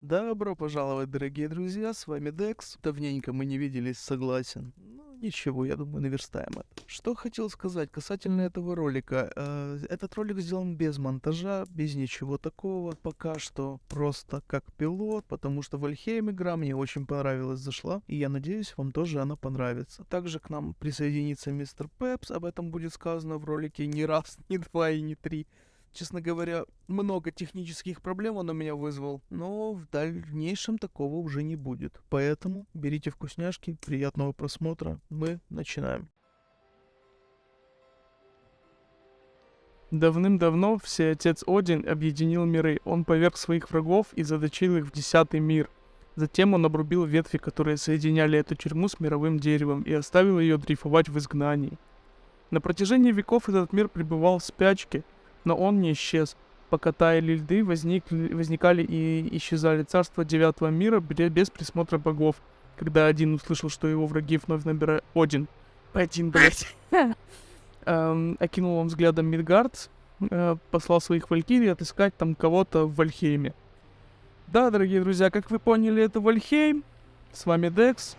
Добро пожаловать, дорогие друзья, с вами Декс. Давненько мы не виделись, согласен. Ну, ничего, я думаю, наверстаем это. Что хотел сказать касательно этого ролика. Э, этот ролик сделан без монтажа, без ничего такого. Пока что просто как пилот, потому что Вальхейм игра мне очень понравилась, зашла. И я надеюсь, вам тоже она понравится. Также к нам присоединится мистер Пепс, об этом будет сказано в ролике не раз, не два и не три. Честно говоря, много технических проблем он у меня вызвал, но в дальнейшем такого уже не будет. Поэтому берите вкусняшки, приятного просмотра, мы начинаем. Давным-давно Всеотец Один объединил миры. Он поверг своих врагов и заточил их в десятый мир. Затем он обрубил ветви, которые соединяли эту тюрьму с мировым деревом, и оставил ее дрейфовать в изгнании. На протяжении веков этот мир пребывал в спячке – но он не исчез. Пока таяли льды, возникли, возникали и исчезали царства девятого мира без присмотра богов. Когда один услышал, что его враги вновь набирают... Один. Один, блядь. Эм, окинул он взглядом Мидгард, э, послал своих валькирий отыскать там кого-то в Вальхейме. Да, дорогие друзья, как вы поняли, это Вальхейм. С вами Декс.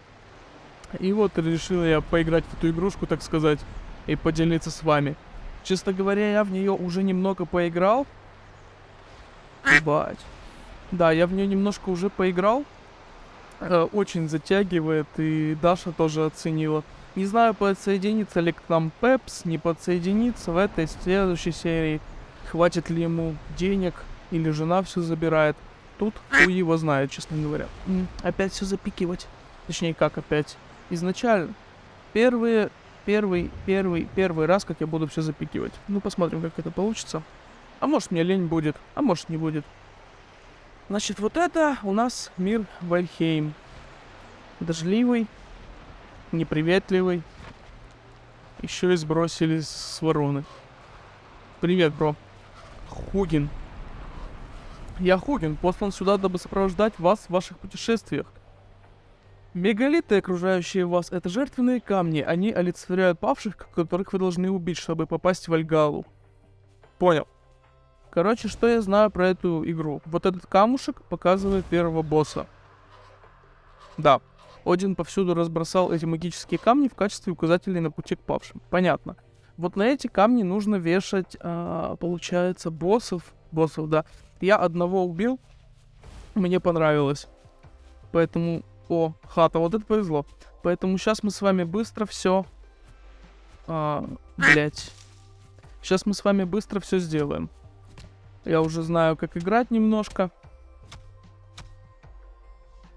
И вот решил я поиграть в эту игрушку, так сказать, и поделиться с вами. Честно говоря, я в нее уже немного поиграл. Ебать. Да, я в нее немножко уже поиграл. Э, очень затягивает, и Даша тоже оценила. Не знаю, подсоединится ли к нам Пепс, не подсоединится в этой следующей серии. Хватит ли ему денег, или жена все забирает. Тут у его знает, честно говоря. Опять все запикивать. Точнее, как опять? Изначально. Первые первый, первый, первый раз, как я буду все запикивать. Ну, посмотрим, как это получится. А может, мне лень будет, а может, не будет. Значит, вот это у нас мир Вальхейм. Дождливый, неприветливый. Еще и сбросили с вороны. Привет, бро. Хугин. Я Хугин, послан сюда, дабы сопровождать вас в ваших путешествиях. Мегалиты, окружающие вас, это жертвенные камни. Они олицетворяют павших, которых вы должны убить, чтобы попасть в Альгалу. Понял. Короче, что я знаю про эту игру? Вот этот камушек показывает первого босса. Да. Один повсюду разбросал эти магические камни в качестве указателей на пути к павшим. Понятно. Вот на эти камни нужно вешать, а, получается, боссов. Боссов, да. Я одного убил. Мне понравилось. Поэтому о, хата, вот это повезло. Поэтому сейчас мы с вами быстро все... А, блять. Сейчас мы с вами быстро все сделаем. Я уже знаю, как играть немножко.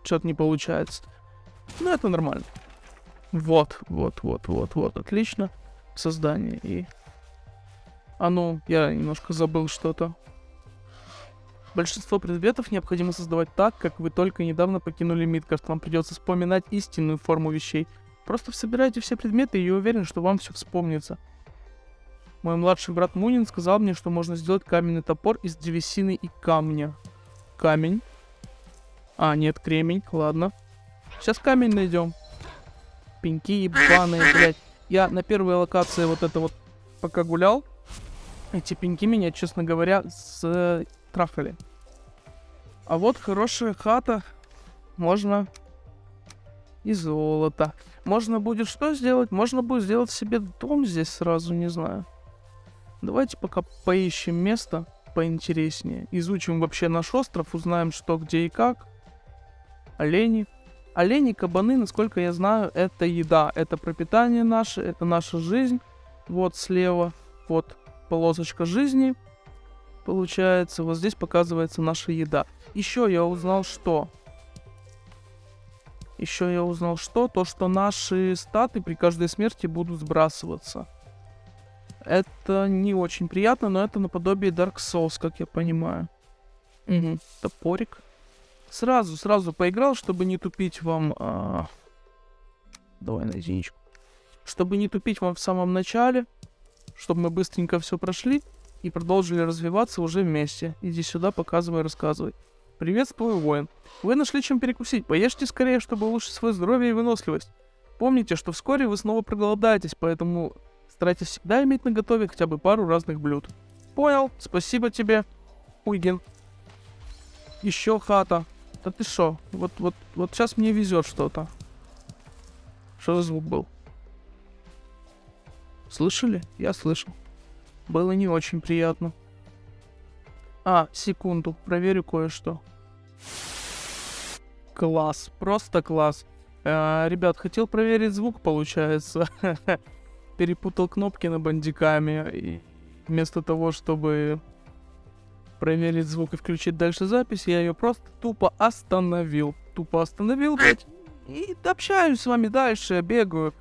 Что-то не получается. Ну, это нормально. Вот, вот, вот, вот, вот, отлично. Создание и... А ну, я немножко забыл что-то. Большинство предметов необходимо создавать так, как вы только недавно покинули Мидгард. Вам придется вспоминать истинную форму вещей. Просто собирайте все предметы, и я уверен, что вам все вспомнится. Мой младший брат Мунин сказал мне, что можно сделать каменный топор из древесины и камня. Камень. А, нет, кремень, ладно. Сейчас камень найдем. Пеньки ебаные, блядь. Я на первой локации вот это вот пока гулял. Эти пеньки меня, честно говоря, с трахали. А вот хорошая хата. Можно и золото. Можно будет что сделать? Можно будет сделать себе дом здесь сразу, не знаю. Давайте пока поищем место поинтереснее. Изучим вообще наш остров, узнаем что, где и как. Олени. Олени, кабаны, насколько я знаю, это еда. Это пропитание наше, это наша жизнь. Вот слева, вот полосочка жизни. Получается, вот здесь показывается наша еда. Еще я узнал что? Еще я узнал что? То, что наши статы при каждой смерти будут сбрасываться. Это не очень приятно, но это наподобие Dark Souls, как я понимаю. Угу. Топорик. Сразу, сразу поиграл, чтобы не тупить вам... А... Давай на единичку. Чтобы не тупить вам в самом начале. Чтобы мы быстренько все прошли и продолжили развиваться уже вместе. Иди сюда, показывай, рассказывай. Приветствую, воин. Вы нашли чем перекусить. Поешьте скорее, чтобы улучшить свое здоровье и выносливость. Помните, что вскоре вы снова проголодаетесь, поэтому старайтесь всегда иметь на готове хотя бы пару разных блюд. Понял, спасибо тебе, Уйген. Еще хата. Да ты шо? Вот, вот, вот сейчас мне везет что-то. Что за звук был? Слышали? Я слышал. Было не очень приятно. А, секунду, проверю кое-что. Класс, просто класс. А, ребят, хотел проверить звук, получается. Перепутал кнопки на бандиками. И вместо того, чтобы проверить звук и включить дальше запись, я ее просто тупо остановил. Тупо остановил, блядь. И общаюсь с вами дальше, бегаю.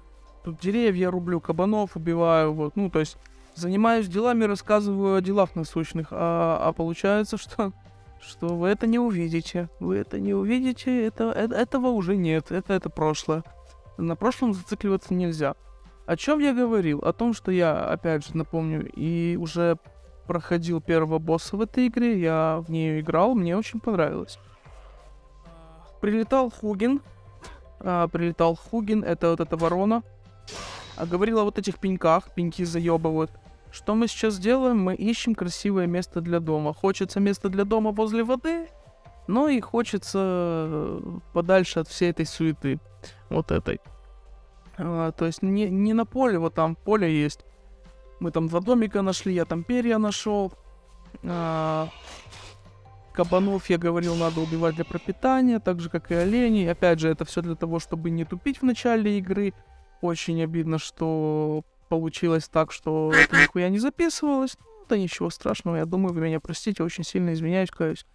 Тут деревья рублю, кабанов убиваю, вот. Ну, то есть занимаюсь делами, рассказываю о делах насущных. А, а получается, что что вы это не увидите. Вы это не увидите, это, это, этого уже нет, это, это прошлое. На прошлом зацикливаться нельзя. О чем я говорил? О том, что я, опять же, напомню, и уже проходил первого босса в этой игре, я в нее играл, мне очень понравилось. Прилетал Хугин, а, прилетал Хугин, это вот эта ворона, а говорил о вот этих пеньках, пеньки заебывают. Что мы сейчас делаем? Мы ищем красивое место для дома. Хочется место для дома возле воды, но и хочется э, подальше от всей этой суеты. Вот этой. А, то есть не, не на поле, вот там поле есть. Мы там два домика нашли, я там перья нашел. А, кабанов, я говорил, надо убивать для пропитания, так же, как и оленей. Опять же, это все для того, чтобы не тупить в начале игры. Очень обидно, что получилось так, что это нихуя не записывалось. Ну, да ничего страшного, я думаю, вы меня простите, очень сильно извиняюсь, каюсь.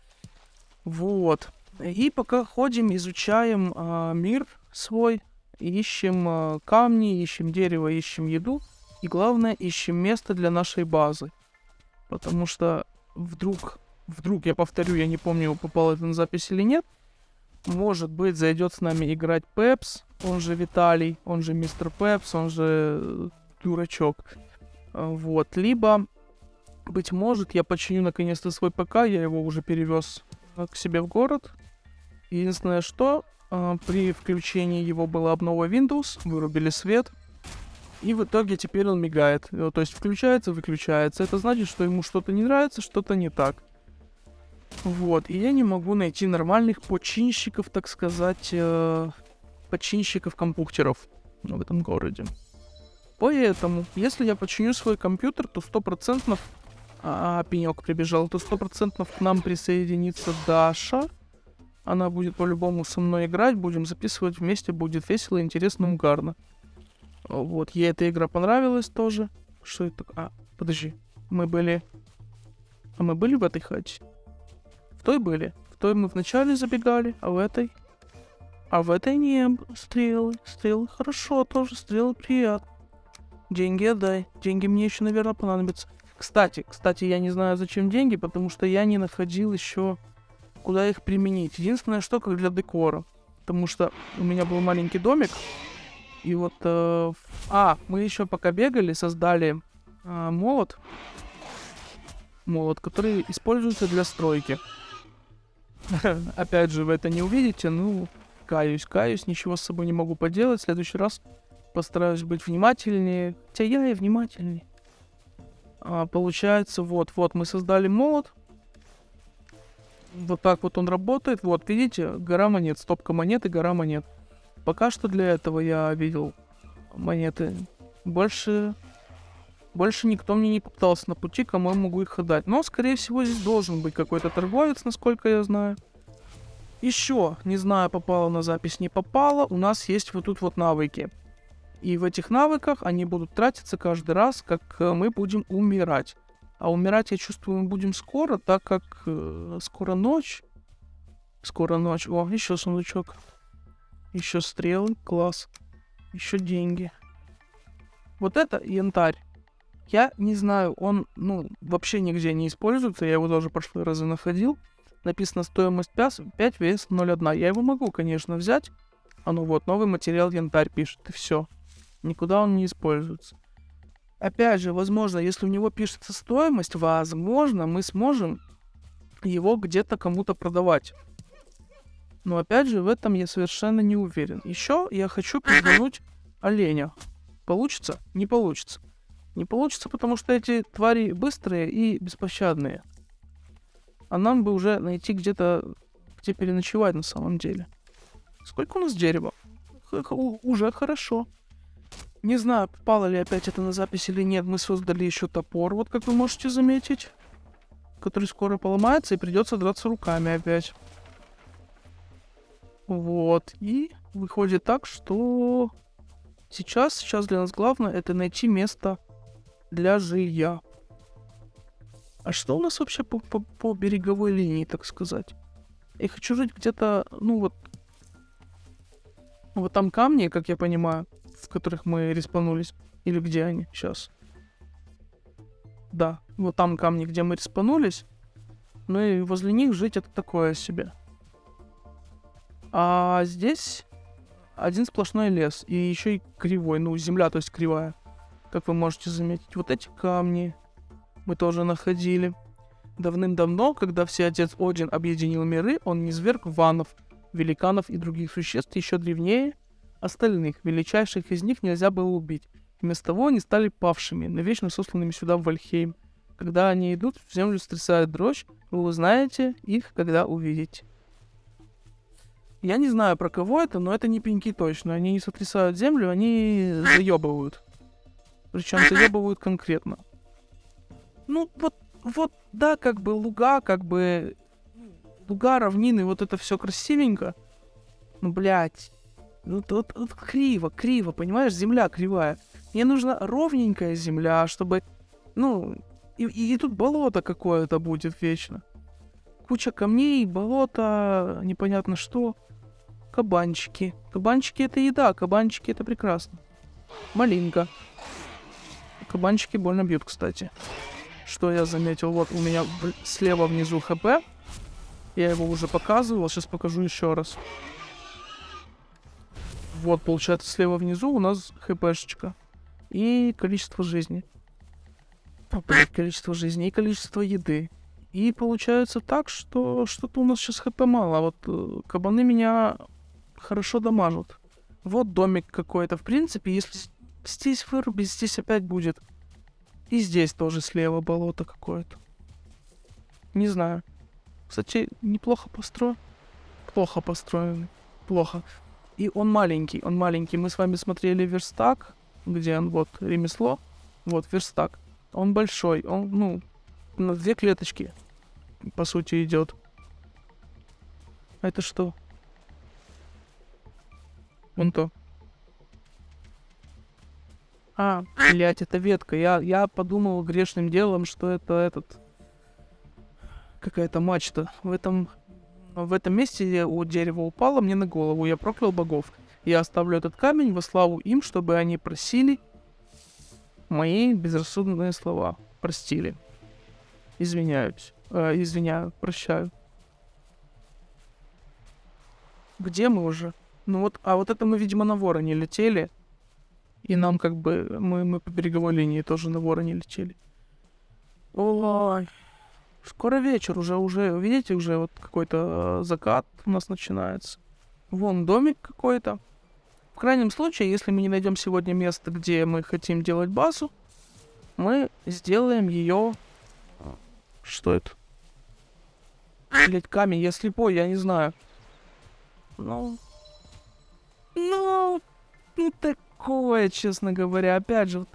Вот. И пока ходим, изучаем э, мир свой, ищем э, камни, ищем дерево, ищем еду. И главное, ищем место для нашей базы. Потому что вдруг, вдруг, я повторю, я не помню, попал это на запись или нет, может быть, зайдет с нами играть Пепс, он же Виталий, он же Мистер Пепс, он же дурачок. А, вот. Либо, быть может, я починю наконец-то свой ПК, я его уже перевез а, к себе в город. Единственное, что при включении его была обнова Windows, вырубили свет, и в итоге теперь он мигает. То есть включается, выключается. Это значит, что ему что-то не нравится, что-то не так. Вот, и я не могу найти нормальных починщиков, так сказать, э, починщиков компьютеров в этом городе. Поэтому, если я починю свой компьютер, то сто процентов... А, пенек прибежал, то сто процентов к нам присоединится Даша. Она будет по-любому со мной играть, будем записывать вместе, будет весело, интересно, угарно. Вот, ей эта игра понравилась тоже. Что это? А, подожди, мы были... А мы были в этой хате? В той были. В той мы вначале забегали, а в этой... А в этой не стрелы. Стрелы хорошо, тоже стрелы приятно. Деньги отдай. Деньги мне еще, наверное, понадобятся. Кстати, кстати, я не знаю, зачем деньги, потому что я не находил еще, куда их применить. Единственное, что как для декора. Потому что у меня был маленький домик. И вот... Э, а, мы еще пока бегали, создали э, молот. Молот, который используется для стройки. Опять же, вы это не увидите, ну, каюсь, каюсь, ничего с собой не могу поделать. В следующий раз постараюсь быть внимательнее. Хотя я и внимательнее. А, получается, вот, вот, мы создали молот. Вот так вот он работает. Вот, видите, гора монет, стопка монет и гора монет. Пока что для этого я видел монеты. Больше... Больше никто мне не попытался на пути, кому я могу их отдать. Но, скорее всего, здесь должен быть какой-то торговец, насколько я знаю. Еще, не знаю, попало на запись, не попало, у нас есть вот тут вот навыки. И в этих навыках они будут тратиться каждый раз, как э, мы будем умирать. А умирать, я чувствую, мы будем скоро, так как э, скоро ночь. Скоро ночь. О, еще сундучок. Еще стрелы, класс. Еще деньги. Вот это янтарь. Я не знаю, он, ну, вообще нигде не используется. Я его тоже прошлые разы находил. Написано стоимость 5, 5 вес 0,1. Я его могу, конечно, взять. А ну вот, новый материал янтарь пишет, и все никуда он не используется. Опять же, возможно, если у него пишется стоимость, возможно, мы сможем его где-то кому-то продавать. Но опять же, в этом я совершенно не уверен. Еще я хочу пиздануть оленя. Получится? Не получится. Не получится, потому что эти твари быстрые и беспощадные. А нам бы уже найти где-то где переночевать на самом деле. Сколько у нас дерева? Х- х- Уже хорошо. Не знаю, попало ли опять это на запись или нет. Мы создали еще топор, вот как вы можете заметить. Который скоро поломается и придется драться руками опять. Вот. И выходит так, что сейчас, сейчас для нас главное это найти место для жилья. А что у нас вообще по, по, по береговой линии, так сказать? Я хочу жить где-то, ну вот, вот там камни, как я понимаю, в которых мы респанулись. Или где они сейчас? Да, вот там камни, где мы респанулись. Ну и возле них жить это такое себе. А здесь один сплошной лес. И еще и кривой. Ну, земля, то есть кривая. Как вы можете заметить. Вот эти камни мы тоже находили. Давным-давно, когда все отец Один объединил миры, он низверг ванов, великанов и других существ еще древнее остальных. Величайших из них нельзя было убить. Вместо того они стали павшими, навечно сосланными сюда в Вальхейм. Когда они идут, в землю стрясает дрожь, вы узнаете их, когда увидите. Я не знаю, про кого это, но это не пеньки точно. Они не сотрясают землю, они заебывают. Причем заебывают конкретно. Ну, вот, вот, да, как бы луга, как бы луга, равнины, вот это все красивенько. Ну, блядь. Ну, тут, тут криво, криво, понимаешь, земля кривая. Мне нужна ровненькая земля, чтобы, ну, и, и, и тут болото какое-то будет вечно. Куча камней, болото, непонятно что. Кабанчики. Кабанчики это еда, кабанчики это прекрасно. Малинка. Кабанчики больно бьют, кстати. Что я заметил? Вот у меня слева внизу ХП. Я его уже показывал, сейчас покажу еще раз. Вот, получается, слева внизу у нас хпшечка. И количество жизни. Количество жизни и количество еды. И получается так, что что-то у нас сейчас хп мало. Вот э, кабаны меня хорошо дамажат. Вот домик какой-то. В принципе, если здесь вырубить, здесь опять будет. И здесь тоже слева болото какое-то. Не знаю. Кстати, неплохо построен. Плохо построен. Плохо. И он маленький, он маленький. Мы с вами смотрели верстак, где он вот ремесло. Вот верстак. Он большой, он, ну, на две клеточки, по сути, идет. А это что? Вон то. А, блядь, это ветка. Я, я подумал грешным делом, что это этот... Какая-то мачта. В этом... В этом месте у дерева упало мне на голову. Я проклял богов. Я оставлю этот камень во славу им, чтобы они просили мои безрассудные слова. Простили. Извиняюсь. Э, извиняю, прощаю. Где мы уже? Ну вот, а вот это мы, видимо, на вороне летели. И нам как бы, мы, мы по береговой линии тоже на вороне летели. Ой, скоро вечер уже, уже, видите, уже вот какой-то э, закат у нас начинается. Вон домик какой-то. В крайнем случае, если мы не найдем сегодня место, где мы хотим делать базу, мы сделаем ее... Что это? Блять, камень, я слепой, я не знаю. Ну... Ну... Ну, такое, честно говоря. Опять же, вот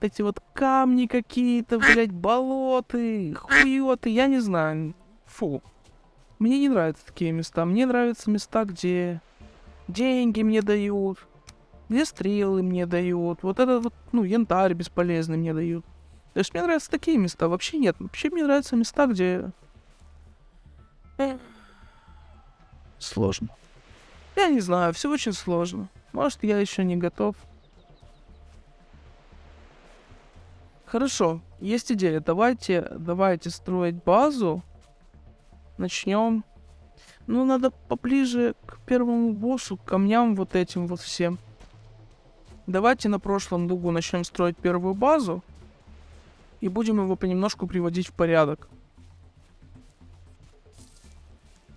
эти вот камни какие-то, блядь, болоты, хуёты, я не знаю. Фу. Мне не нравятся такие места. Мне нравятся места, где деньги мне дают, где стрелы мне дают, вот этот вот, ну, янтарь бесполезный мне дают. То есть мне нравятся такие места. Вообще нет. Вообще мне нравятся места, где... Сложно. Я не знаю, все очень сложно. Может, я еще не готов. Хорошо, есть идея. Давайте, давайте строить базу. Начнем. Ну, надо поближе к первому боссу, к камням вот этим вот всем. Давайте на прошлом дугу начнем строить первую базу. И будем его понемножку приводить в порядок.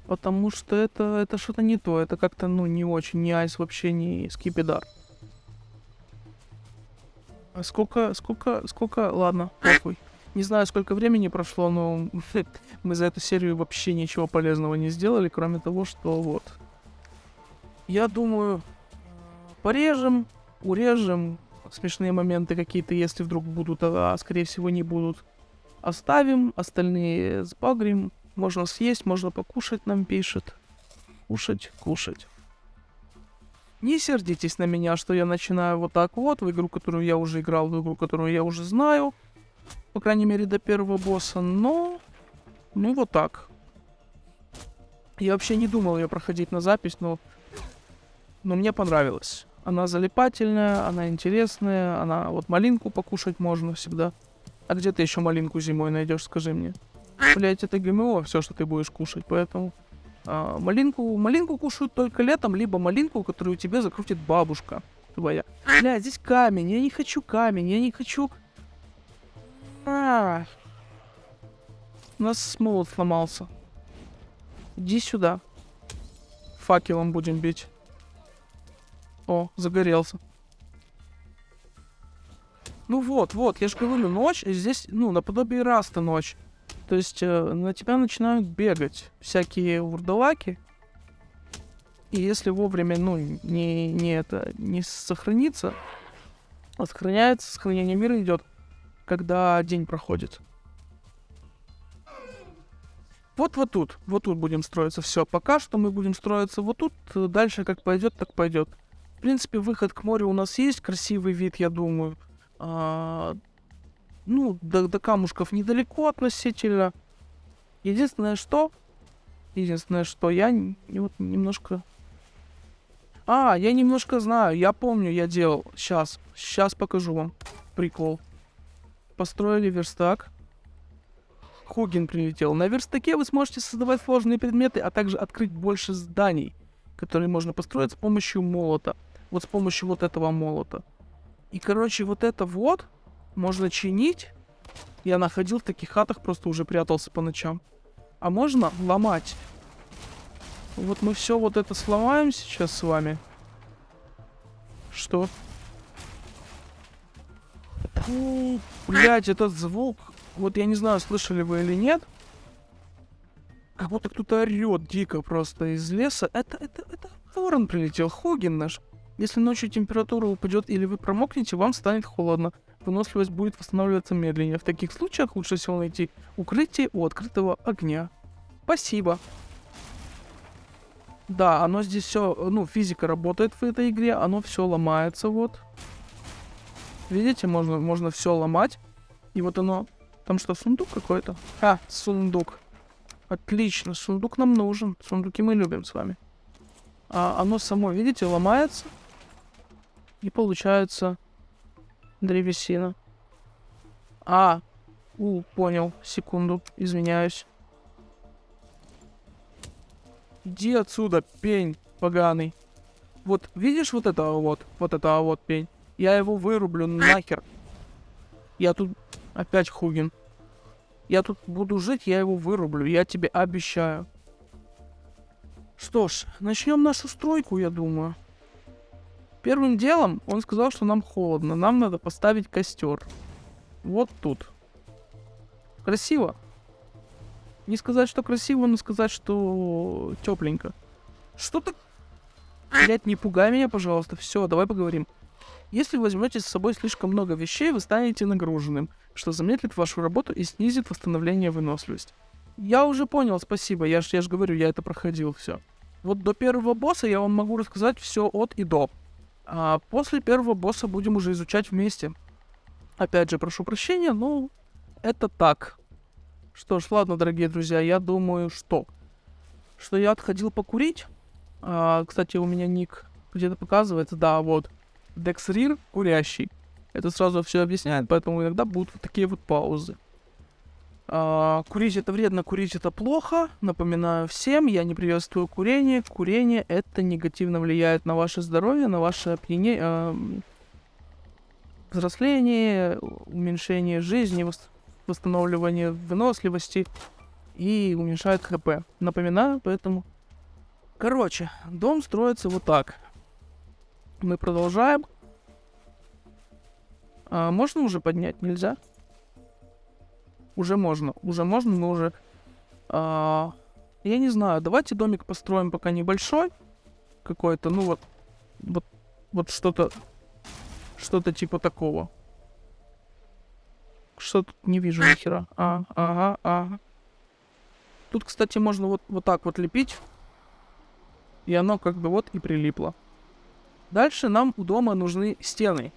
Потому что это, это что-то не то. Это как-то, ну, не очень. Не айс вообще, не скипидар. А сколько, сколько, сколько... Ладно, похуй. Не знаю, сколько времени прошло, но мы за эту серию вообще ничего полезного не сделали, кроме того, что вот. Я думаю, порежем, урежем, смешные моменты какие-то, если вдруг будут, а скорее всего не будут. Оставим, остальные сбагрим. Можно съесть, можно покушать, нам пишет. Кушать, кушать. Не сердитесь на меня, что я начинаю вот так вот, в игру, которую я уже играл, в игру, которую я уже знаю. По крайней мере, до первого босса, но... Ну, вот так. Я вообще не думал ее проходить на запись, но... Но мне понравилось. Она залипательная, она интересная, она... Вот малинку покушать можно всегда. А где ты еще малинку зимой найдешь, скажи мне? Блять, это ГМО, все, что ты будешь кушать, поэтому... А, малинку, малинку кушают только летом, либо малинку, которую тебе закрутит бабушка твоя. Бля, здесь камень, я не хочу камень, я не хочу... А -а -а. У нас молот сломался. Иди сюда. Факелом будем бить. О, загорелся. Ну вот, вот, я же говорю, ночь, здесь, ну, наподобие раста ночь. То есть э, на тебя начинают бегать всякие вурдалаки. И если вовремя, ну, не, не это, не сохранится, а сохраняется, сохранение мира идет, когда день проходит. Вот вот тут, вот тут будем строиться. Все, пока что мы будем строиться вот тут. Дальше как пойдет, так пойдет. В принципе, выход к морю у нас есть, красивый вид, я думаю. А, ну, до, до камушков недалеко относительно. Единственное, что... Единственное, что я вот немножко... А, я немножко знаю, я помню, я делал. Сейчас, сейчас покажу вам прикол. Построили верстак. Хугин прилетел. На верстаке вы сможете создавать сложные предметы, а также открыть больше зданий, которые можно построить с помощью молота. Вот с помощью вот этого молота. И, короче, вот это вот можно чинить. Я находил в таких хатах, просто уже прятался по ночам. А можно ломать. Вот мы все вот это сломаем сейчас с вами. Что? Блять, этот звук. Вот я не знаю, слышали вы или нет. Как будто кто-то орет дико просто из леса. Это, это, это ворон прилетел. Хугин наш. Если ночью температура упадет или вы промокнете, вам станет холодно выносливость будет восстанавливаться медленнее. В таких случаях лучше всего найти укрытие у открытого огня. Спасибо. Да, оно здесь все, ну, физика работает в этой игре, оно все ломается, вот. Видите, можно, можно все ломать. И вот оно... Там что, сундук какой-то? А, сундук. Отлично, сундук нам нужен. Сундуки мы любим с вами. А оно само, видите, ломается. И получается древесина. А, у, понял. Секунду, извиняюсь. Иди отсюда, пень поганый. Вот, видишь вот этого вот? Вот этого вот пень? Я его вырублю нахер. Я тут... Опять Хугин. Я тут буду жить, я его вырублю. Я тебе обещаю. Что ж, начнем нашу стройку, я думаю. Первым делом он сказал, что нам холодно, нам надо поставить костер. Вот тут. Красиво. Не сказать, что красиво, но сказать, что тепленько. Что так? Блять, не пугай меня, пожалуйста. Все, давай поговорим. Если возьмете с собой слишком много вещей, вы станете нагруженным, что замедлит вашу работу и снизит восстановление выносливости. Я уже понял, спасибо. Я ж, я ж говорю, я это проходил все. Вот до первого босса я вам могу рассказать все от и до. А после первого босса будем уже изучать вместе. Опять же, прошу прощения, но это так. Что ж, ладно, дорогие друзья, я думаю, что... Что я отходил покурить. А, кстати, у меня ник где-то показывается, да, вот. Дексрир курящий. Это сразу все объясняет, поэтому иногда будут вот такие вот паузы. А, курить это вредно, курить это плохо. Напоминаю всем, я не приветствую курение. Курение это негативно влияет на ваше здоровье, на ваше опьянение, э, взросление, уменьшение жизни, восстановление выносливости и уменьшает ХП. Напоминаю, поэтому... Короче, дом строится вот так. Мы продолжаем. А, можно уже поднять? Нельзя? Уже можно, уже можно, мы уже... а, я не знаю, давайте домик построим пока небольшой какой-то, ну вот, вот, вот что-то, что-то типа такого. Что тут не вижу ни хера. А, ага, ага. Тут, кстати, можно вот, вот так вот лепить. И оно как бы вот и прилипло. Дальше нам у дома нужны стены.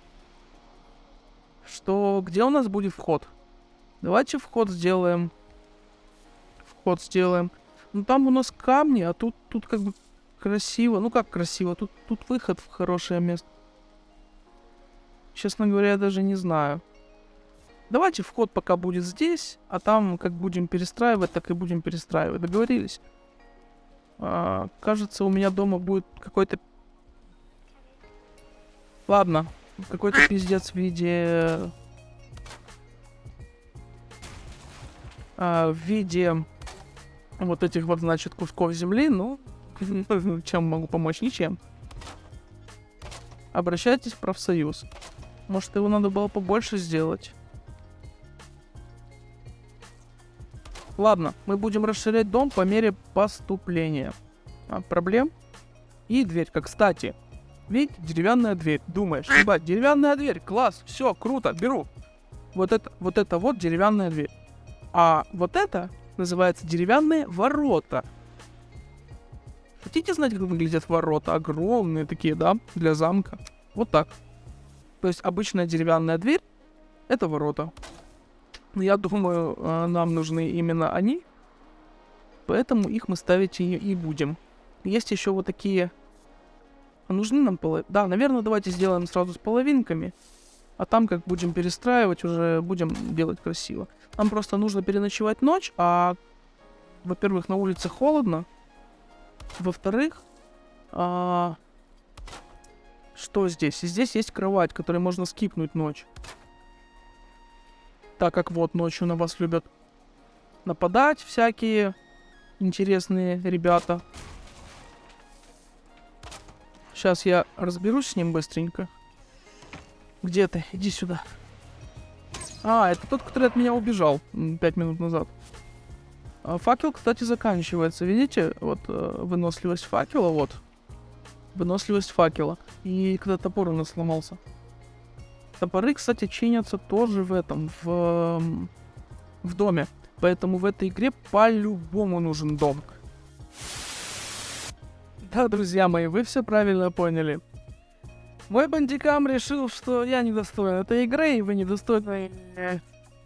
Что, где у нас будет вход? Давайте вход сделаем. Вход сделаем. Ну там у нас камни, а тут, тут как бы красиво. Ну как красиво? Тут, тут выход в хорошее место. Честно говоря, я даже не знаю. Давайте вход пока будет здесь, а там как будем перестраивать, так и будем перестраивать. Договорились? А, кажется, у меня дома будет какой-то... Ладно, какой-то пиздец в виде... А, в виде вот этих вот, значит, кусков земли, ну, чем могу помочь? Ничем. Обращайтесь в профсоюз. Может, его надо было побольше сделать? Ладно, мы будем расширять дом по мере поступления. А, проблем? И дверь, как кстати. Ведь деревянная дверь. Думаешь, ебать, деревянная дверь, класс, все, круто, беру. Вот это, вот это вот деревянная дверь. А вот это называется деревянные ворота. Хотите знать, как выглядят ворота? Огромные такие, да, для замка. Вот так. То есть обычная деревянная дверь — это ворота. Я думаю, э, нам нужны именно они. Поэтому их мы ставить и, и будем. Есть еще вот такие... А нужны нам половинки? Да, наверное, давайте сделаем сразу с половинками. А там, как будем перестраивать, уже будем делать красиво. Нам просто нужно переночевать ночь, а... Во-первых, на улице холодно. Во-вторых, а... что здесь? Здесь есть кровать, которой можно скипнуть ночь так как вот ночью на вас любят нападать всякие интересные ребята. Сейчас я разберусь с ним быстренько. Где ты? Иди сюда. А, это тот, который от меня убежал пять минут назад. А, факел, кстати, заканчивается. Видите? Вот э, выносливость факела, вот. Выносливость факела. И когда топор у нас сломался. Топоры, кстати, чинятся тоже в этом, в, в доме. Поэтому в этой игре по-любому нужен дом. Да, друзья мои, вы все правильно поняли. Мой бандикам решил, что я недостоин этой игры, и вы недостойны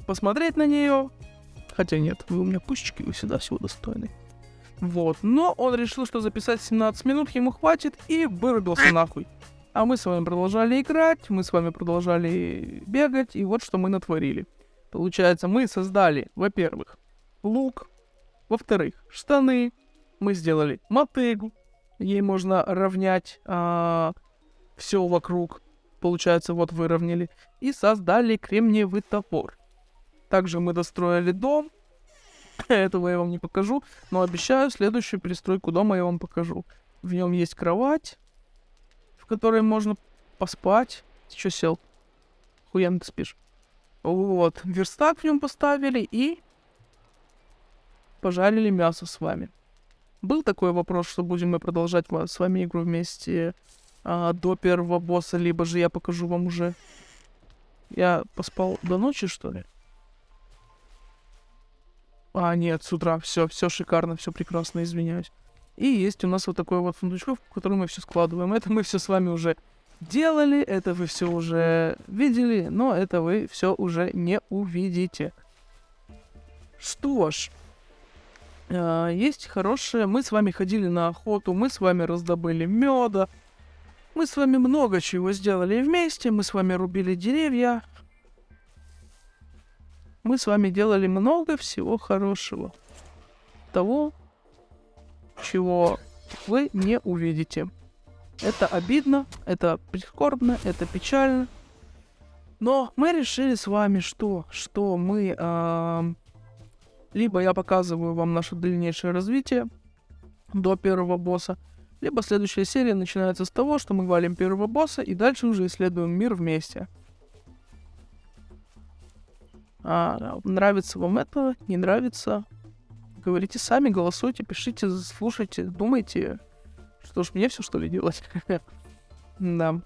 посмотреть на нее. Хотя нет, вы у меня пушечки, вы всегда всего достойны. Вот, но он решил, что записать 17 минут ему хватит, и вырубился нахуй. А мы с вами продолжали играть, мы с вами продолжали бегать, и вот что мы натворили. Получается, мы создали, во-первых, лук, во-вторых, штаны, мы сделали мотыгу, ей можно равнять а, все вокруг, получается, вот выровняли, и создали кремниевый топор. Также мы достроили дом, этого я вам не покажу, но обещаю, следующую перестройку дома я вам покажу. В нем есть кровать, которой можно поспать. Ты что сел? Хуян ты спишь. Вот, верстак в нем поставили и пожарили мясо с вами. Был такой вопрос, что будем мы продолжать с вами игру вместе а, до первого босса, либо же я покажу вам уже. Я поспал до ночи, что ли? А, нет, с утра. Все, все шикарно, все прекрасно, извиняюсь. И есть у нас вот такой вот сундучок, в который мы все складываем. Это мы все с вами уже делали, это вы все уже видели, но это вы все уже не увидите. Что ж, э, есть хорошее. Мы с вами ходили на охоту, мы с вами раздобыли меда, мы с вами много чего сделали вместе, мы с вами рубили деревья. Мы с вами делали много всего хорошего. Того, чего вы не увидите. Это обидно, это прискорбно, это печально. Но мы решили с вами, что, что мы... Э, либо я показываю вам наше дальнейшее развитие до первого босса, либо следующая серия начинается с того, что мы валим первого босса и дальше уже исследуем мир вместе. А, нравится вам это, не нравится, говорите сами, голосуйте, пишите, слушайте, думайте. Что ж, мне все что ли делать? Да.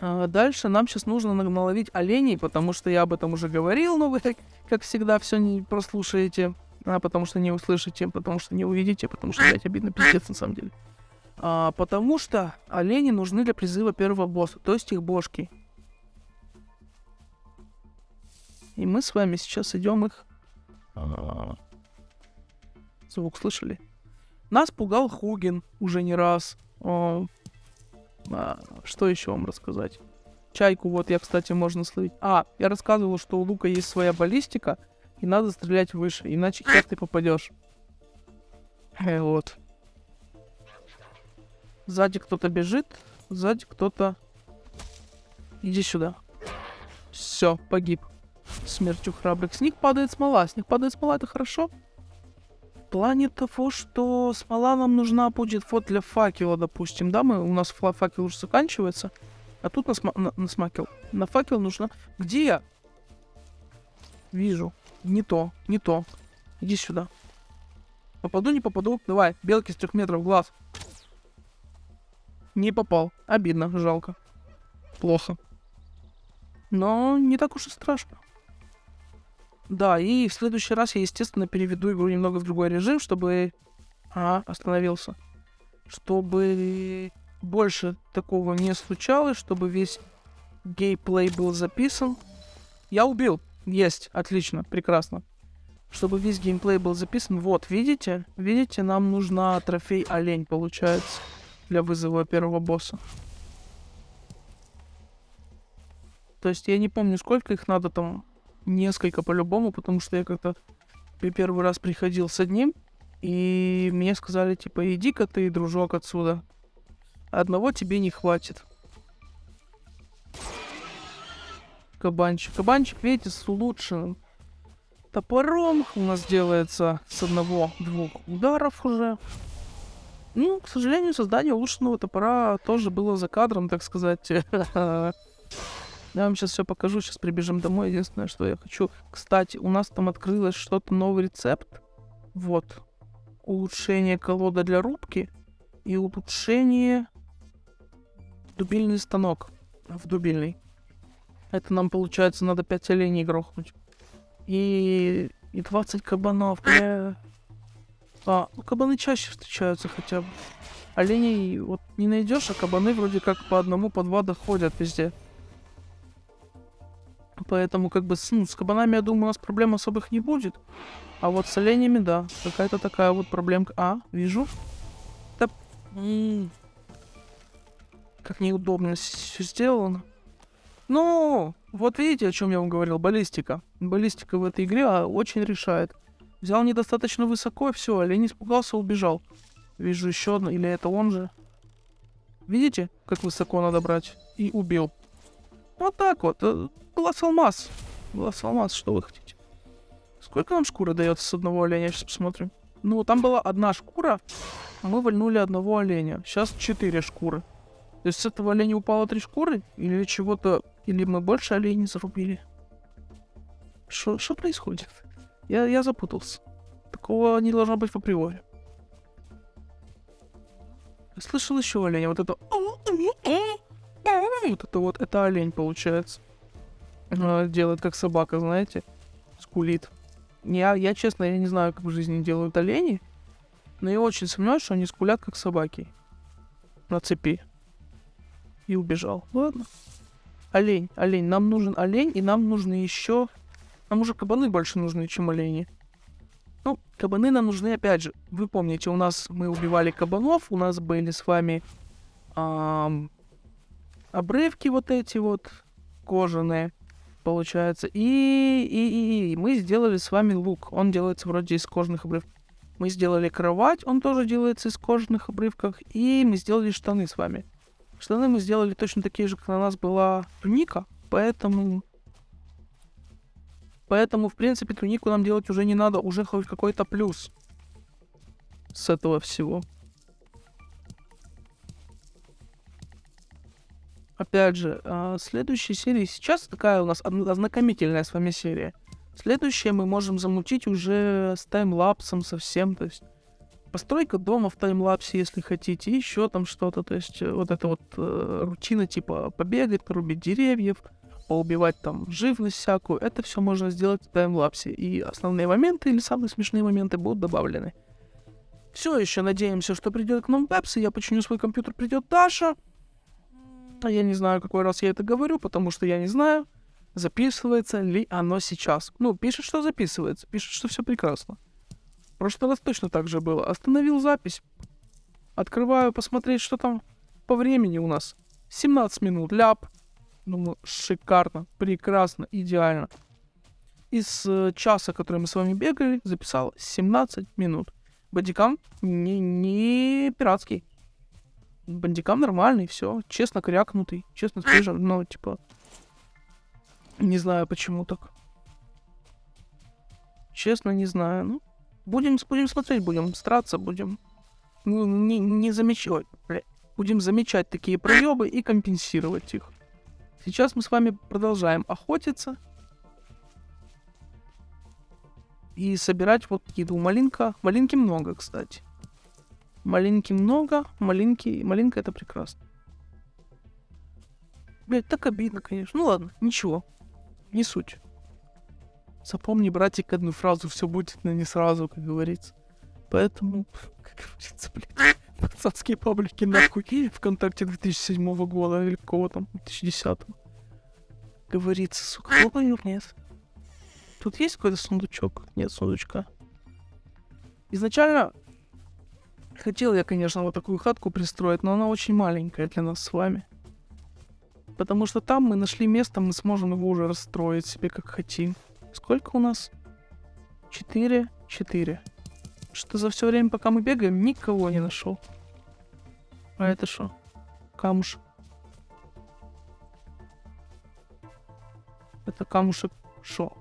А дальше нам сейчас нужно наловить оленей, потому что я об этом уже говорил, но вы, как всегда, все не прослушаете, а потому что не услышите, потому что не увидите, потому что, блядь, обидно пиздец на самом деле. А, потому что олени нужны для призыва первого босса, то есть их бошки. И мы с вами сейчас идем их... Звук слышали? Нас пугал Хугин уже не раз. О, а, что еще вам рассказать? Чайку вот я, кстати, можно словить. А, я рассказывал, что у лука есть своя баллистика, и надо стрелять выше, иначе хер ты попадешь. Э, вот. Сзади кто-то бежит, сзади кто-то... Иди сюда. Все, погиб. Смертью храбрых. С них падает смола. С них падает смола, это хорошо? В плане того, что смола нам нужна будет вот для факела, допустим, да, мы, у нас факел уже заканчивается, а тут на, сма на, на смакел. На факел нужно... Где я? Вижу. Не то, не то. Иди сюда. Попаду, не попаду. Давай, белки с трех метров, глаз. Не попал. Обидно, жалко. Плохо. Но не так уж и страшно. Да, и в следующий раз я, естественно, переведу игру немного в другой режим, чтобы... А, остановился. Чтобы больше такого не случалось, чтобы весь геймплей был записан. Я убил. Есть. Отлично. Прекрасно. Чтобы весь геймплей был записан. Вот, видите? Видите, нам нужна трофей олень, получается, для вызова первого босса. То есть я не помню, сколько их надо там несколько по-любому, потому что я как-то первый раз приходил с одним, и мне сказали, типа, иди-ка ты, дружок, отсюда. Одного тебе не хватит. Кабанчик. Кабанчик, видите, с улучшенным топором у нас делается с одного-двух ударов уже. Ну, к сожалению, создание улучшенного топора тоже было за кадром, так сказать. Я вам сейчас все покажу, сейчас прибежим домой. Единственное, что я хочу... Кстати, у нас там открылось что-то, новый рецепт. Вот. Улучшение колода для рубки и улучшение дубильный станок в дубильный. Это нам, получается, надо 5 оленей грохнуть. И, и 20 кабанов. Бля. А, ну кабаны чаще встречаются хотя бы. Оленей вот не найдешь, а кабаны вроде как по одному, по два доходят везде. Поэтому как бы с, ну, с кабанами, я думаю, у нас проблем особых не будет. А вот с оленями, да, какая-то такая вот проблемка. А, вижу. Да, как неудобно все сделано. Ну, вот видите, о чем я вам говорил, баллистика. Баллистика в этой игре а, очень решает. Взял недостаточно высоко, и все, олень испугался, убежал. Вижу еще одно, или это он же. Видите, как высоко надо брать? И убил. Вот так вот. Э, глаз алмаз. Глаз алмаз, что вы хотите? Сколько нам шкура дается с одного оленя? Сейчас посмотрим. Ну, там была одна шкура, а мы вольнули одного оленя. Сейчас четыре шкуры. То есть с этого оленя упало три шкуры? Или чего-то... Или мы больше оленей зарубили? Что происходит? Я, я запутался. Такого не должно быть в априори. слышал еще оленя. Вот это... Вот это вот, это олень получается. Э, делает как собака, знаете. Скулит. Я, я честно, я не знаю, как в жизни делают олени. Но я очень сомневаюсь, что они скулят как собаки. На цепи. И убежал. Ладно. Олень, олень. Нам нужен олень, и нам нужны еще... Нам уже кабаны больше нужны, чем олени. Ну, кабаны нам нужны, опять же. Вы помните, у нас мы убивали кабанов, у нас были с вами эм, обрывки вот эти вот кожаные, получается. И, и, и, и мы сделали с вами лук. Он делается вроде из кожаных обрывков. Мы сделали кровать, он тоже делается из кожаных обрывков. И мы сделали штаны с вами. Штаны мы сделали точно такие же, как на нас была туника. Поэтому... Поэтому, в принципе, тунику нам делать уже не надо. Уже хоть какой-то плюс с этого всего. Опять же, э, следующая серия сейчас такая у нас ознакомительная с вами серия. Следующее мы можем замутить уже с таймлапсом совсем, то есть постройка дома в таймлапсе, если хотите, еще там что-то, то есть э, вот эта вот э, рутина типа побегать, порубить деревьев, поубивать там живность всякую, это все можно сделать в таймлапсе, и основные моменты или самые смешные моменты будут добавлены. Все еще надеемся, что придет к нам Пепс, я починю свой компьютер, придет Даша. Я не знаю, какой раз я это говорю, потому что я не знаю, записывается ли оно сейчас. Ну, пишет, что записывается, пишет, что все прекрасно. В прошлый раз точно так же было. Остановил запись. Открываю, посмотреть, что там по времени у нас. 17 минут, ляп. Думаю, шикарно, прекрасно, идеально. Из э, часа, который мы с вами бегали, записал 17 минут. Бандикам не, не пиратский. Бандикам нормальный, все. Честно крякнутый, честно стрижен, но типа не знаю, почему так. Честно, не знаю. Ну, будем, будем смотреть, будем стараться, будем ну, не, не замечать. Будем замечать такие проебы и компенсировать их. Сейчас мы с вами продолжаем охотиться. И собирать вот еду. Малинка. Малинки много, кстати. Малинки много. Малинки. Малинка это прекрасно. Блять, так обидно, конечно. Ну ладно, ничего не суть. Запомни, братик, одну фразу, все будет, но не сразу, как говорится. Поэтому, как говорится, блин, пацанские паблики нахуй ВКонтакте 2007 года или кого там, 2010 Говорится, сука, лопаю, нет. Тут есть какой-то сундучок? Нет сундучка. Изначально хотел я, конечно, вот такую хатку пристроить, но она очень маленькая для нас с вами. Потому что там мы нашли место, мы сможем его уже расстроить себе как хотим. Сколько у нас? Четыре, четыре. Что за все время, пока мы бегаем, никого не нашел. А это что? Камушек. Это камушек шо?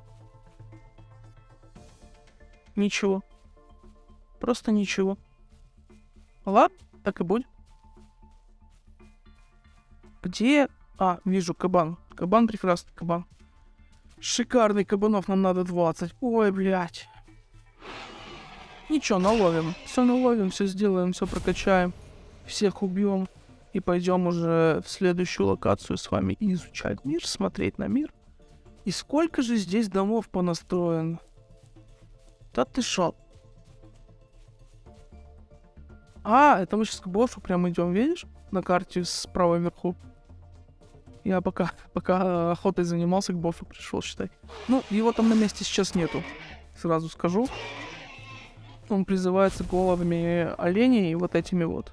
Ничего. Просто ничего. Ладно, так и будет. Где а, вижу кабан. Кабан прекрасный, кабан. Шикарный кабанов, нам надо 20. Ой, блядь. Ничего, наловим. Все наловим, все сделаем, все прокачаем. Всех убьем. И пойдем уже в следующую локацию с вами изучать мир, смотреть на мир. И сколько же здесь домов понастроено? Да ты шо? А, это мы сейчас к боссу прям идем, видишь? На карте справа вверху. Я пока, пока охотой занимался, к боссу пришел, считай. Ну, его там на месте сейчас нету, сразу скажу. Он призывается головами оленей и вот этими вот.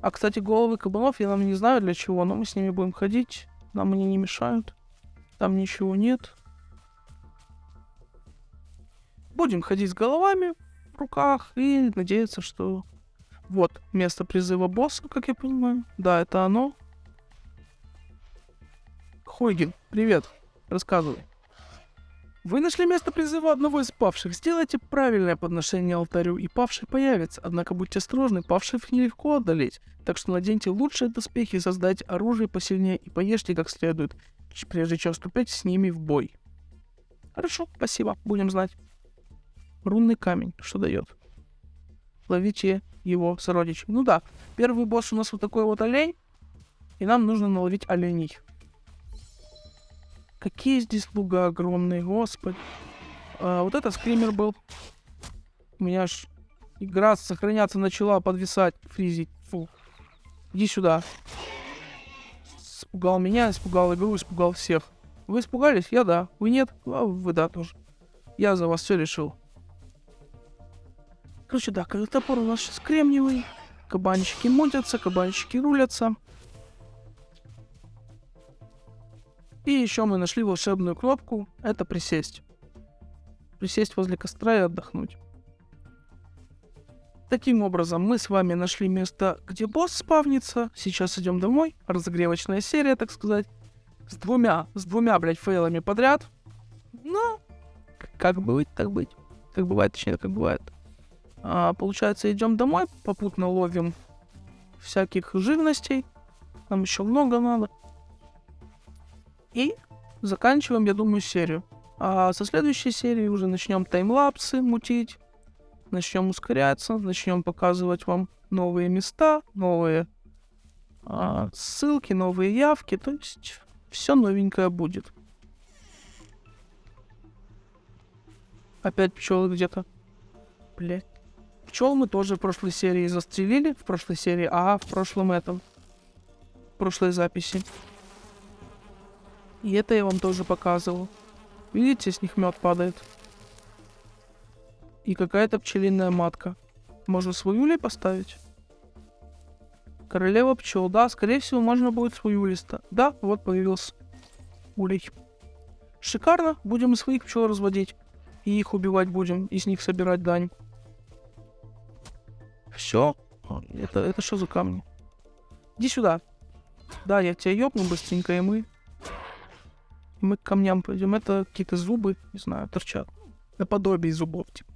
А, кстати, головы кабанов я нам не знаю для чего, но мы с ними будем ходить. Нам они не мешают. Там ничего нет. Будем ходить с головами в руках и надеяться, что... Вот, место призыва босса, как я понимаю. Да, это оно. Хойген, привет. Рассказывай. Вы нашли место призыва одного из павших. Сделайте правильное подношение алтарю, и павший появится. Однако будьте осторожны, павших нелегко одолеть. Так что наденьте лучшие доспехи, создайте оружие посильнее и поешьте как следует, прежде чем вступить с ними в бой. Хорошо, спасибо, будем знать. Рунный камень, что дает? Ловите его сородичей. Ну да, первый босс у нас вот такой вот олень, и нам нужно наловить оленей. Какие здесь луга огромные, господи. А, вот это скример был. У меня аж игра сохраняться начала, подвисать, фризить. Фу. Иди сюда. Испугал меня, испугал игру, испугал всех. Вы испугались? Я да. Вы нет? А вы да тоже. Я за вас все решил. Короче, да, топор у нас сейчас кремниевый. Кабанчики мутятся, кабанчики рулятся. И еще мы нашли волшебную кнопку. Это присесть. Присесть возле костра и отдохнуть. Таким образом, мы с вами нашли место, где босс спавнится. Сейчас идем домой. Разогревочная серия, так сказать. С двумя, с двумя, блядь, фейлами подряд. Ну, как быть, так быть. Как бывает, точнее, как бывает. А, получается, идем домой, попутно ловим всяких живностей. Нам еще много надо. И заканчиваем, я думаю, серию. А со следующей серии уже начнем таймлапсы мутить, начнем ускоряться, начнем показывать вам новые места, новые а, ссылки, новые явки. То есть все новенькое будет. Опять пчелы где-то. Блять. Пчел мы тоже в прошлой серии застрелили. В прошлой серии, а в прошлом этом. В прошлой записи. И это я вам тоже показывал. Видите, с них мед падает. И какая-то пчелиная матка. Можно свою ли поставить? Королева пчел. Да, скорее всего, можно будет свою листа. Да, вот появился улей. Шикарно. Будем и своих пчел разводить. И их убивать будем. И с них собирать дань. Все. Это, это что за камни? Иди сюда. Да, я тебя ёбну быстренько, и мы мы к камням пойдем. Это какие-то зубы, не знаю, торчат. Наподобие зубов, типа.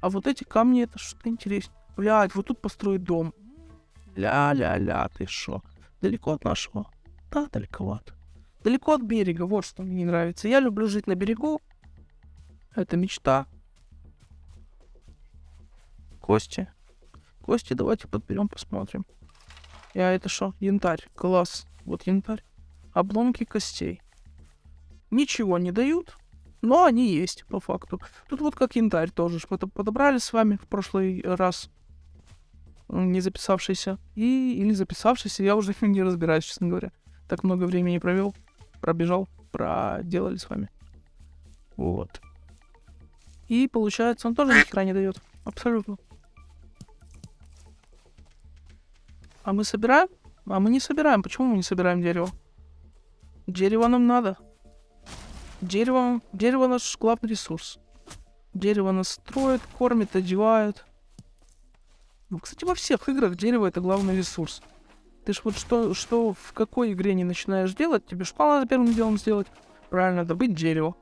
А вот эти камни, это что-то интересное. Блядь, вот тут построить дом. Ля-ля-ля, ты шо? Далеко от нашего? Да, далековато. Далеко от берега, вот что мне не нравится. Я люблю жить на берегу. Это мечта. Кости. Кости давайте подберем, посмотрим. Я это что? Янтарь. Класс. Вот янтарь. Обломки костей ничего не дают, но они есть, по факту. Тут вот как янтарь тоже что-то подобрали с вами в прошлый раз, не записавшийся. И, или записавшийся, я уже не разбираюсь, честно говоря. Так много времени провел, пробежал, проделали с вами. Вот. И получается, он тоже ни хера не дает. Абсолютно. А мы собираем? А мы не собираем. Почему мы не собираем дерево? Дерево нам надо. Дерево, дерево наш главный ресурс. Дерево нас строит, кормит, одевает. Ну, кстати, во всех играх дерево это главный ресурс. Ты ж вот что, что в какой игре не начинаешь делать, тебе что надо первым делом сделать? Правильно, добыть дерево.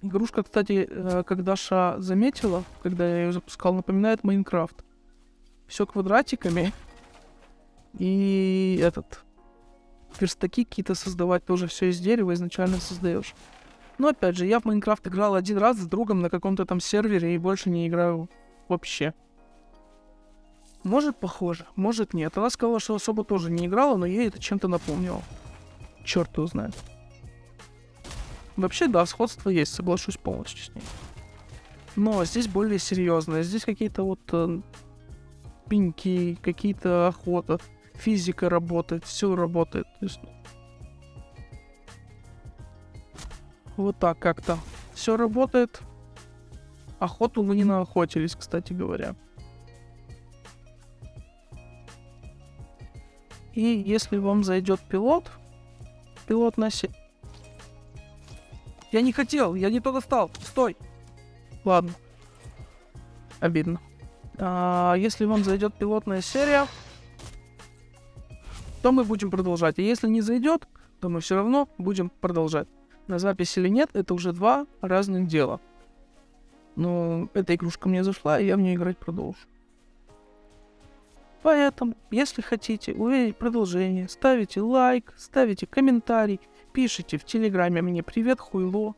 Игрушка, кстати, э, как Даша заметила, когда я ее запускал, напоминает Майнкрафт. Все квадратиками. И этот верстаки какие-то создавать, тоже все из дерева изначально создаешь. Но опять же, я в Майнкрафт играл один раз с другом на каком-то там сервере и больше не играю вообще. Может, похоже, может нет. Она сказала, что особо тоже не играла, но ей это чем-то напомнило. Черт его знает. Вообще, да, сходство есть, соглашусь полностью с ней. Но здесь более серьезно. Здесь какие-то вот э, пеньки, какие-то охота физика работает, все работает. Есть... Вот так как-то. Все работает. Охоту мы не наохотились, кстати говоря. И если вам зайдет пилот, пилот на се... Я не хотел, я не туда стал. Стой. Ладно. Обидно. А, если вам зайдет пилотная серия, то мы будем продолжать. И если не зайдет, то мы все равно будем продолжать. На запись или нет, это уже два разных дела. Но эта игрушка мне зашла, и я в нее играть продолжу. Поэтому, если хотите увидеть продолжение, ставите лайк, ставите комментарий, пишите в Телеграме мне «Привет, хуйло».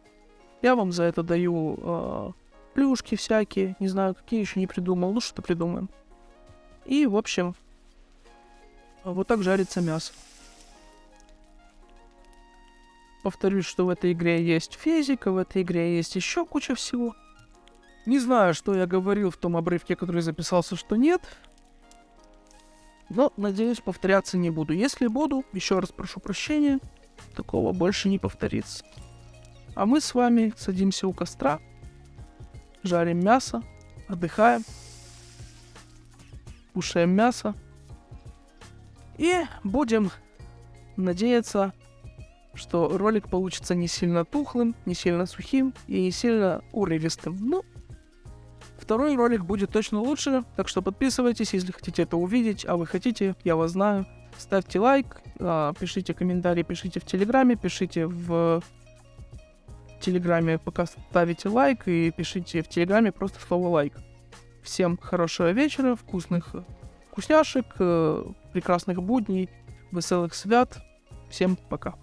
Я вам за это даю э, плюшки всякие, не знаю, какие еще не придумал, ну что придумаем. И, в общем, вот так жарится мясо. Повторюсь, что в этой игре есть физика, в этой игре есть еще куча всего. Не знаю, что я говорил в том обрывке, который записался, что нет. Но, надеюсь, повторяться не буду. Если буду, еще раз прошу прощения, такого больше не повторится. А мы с вами садимся у костра, жарим мясо, отдыхаем, кушаем мясо, и будем надеяться, что ролик получится не сильно тухлым, не сильно сухим и не сильно урывистым. Ну, второй ролик будет точно лучше, так что подписывайтесь, если хотите это увидеть, а вы хотите, я вас знаю. Ставьте лайк, а, пишите комментарии, пишите в Телеграме, пишите в Телеграме, пока ставите лайк, и пишите в Телеграме просто слово лайк. Всем хорошего вечера, вкусных вкусняшек, э, прекрасных будней, веселых свят. Всем пока.